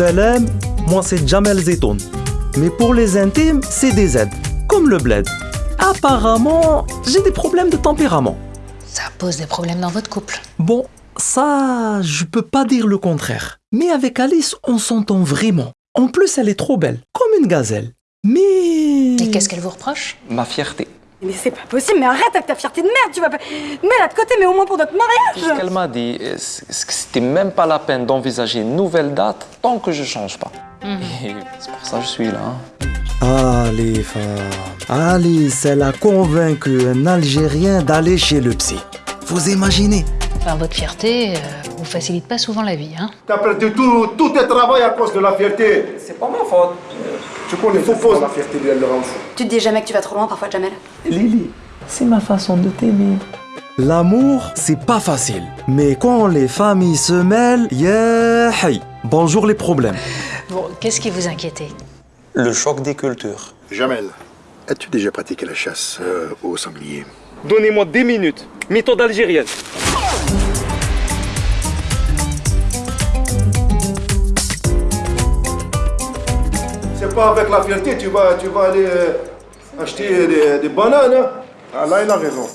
Salam, moi c'est Jamel Zetoun. Mais pour les intimes, c'est des Z, comme le bled. Apparemment, j'ai des problèmes de tempérament. Ça pose des problèmes dans votre couple. Bon, ça, je peux pas dire le contraire. Mais avec Alice, on s'entend vraiment. En plus, elle est trop belle, comme une gazelle. Mais... Et qu'est-ce qu'elle vous reproche? Ma fierté. Mais c'est pas possible, mais arrête avec ta fierté de merde, tu vas pas... Mets-la de côté, mais au moins pour notre Ce mariage qu'elle m'a dit, c'était même pas la peine d'envisager une nouvelle date tant que je change pas. Et c'est pour ça que je suis là. hein. Ah, les femmes. Alice, elle a convaincu un Algérien d'aller chez le psy. Vous imaginez? Enfin, votre fierté euh, vous facilite pas souvent la vie, hein T'as perdu tout, tout tes travail à cause de la fierté. C'est pas ma faute. Tu connais faux faux. La fierté, fou. Tu te dis jamais que tu vas trop loin parfois, Jamel Lily, c'est ma façon de t'aimer. L'amour, c'est pas facile. Mais quand les familles se mêlent, yeah, hey. Bonjour les problèmes. Bon, qu'est-ce qui vous inquiétait? Le choc des cultures. Jamel, as-tu déjà pratiqué la chasse euh, au sanglier? Donnez-moi 10 minutes. Méthode algérienne. C'est pas avec la fierté, tu vas, tu vas aller euh, acheter des, des bananes. hein? Ah, là, il a raison.